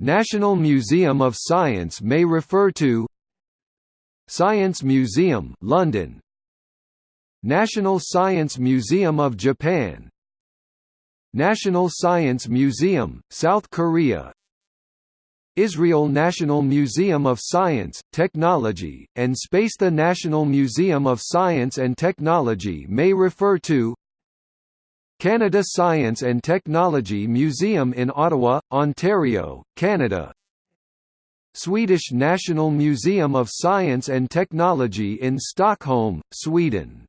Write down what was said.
National Museum of Science may refer to Science Museum London. National Science Museum of Japan. National Science Museum, South Korea. Israel National Museum of Science, Technology, and Space The National Museum of Science and Technology may refer to Canada Science and Technology Museum in Ottawa, Ontario, Canada. Swedish National Museum of Science and Technology in Stockholm, Sweden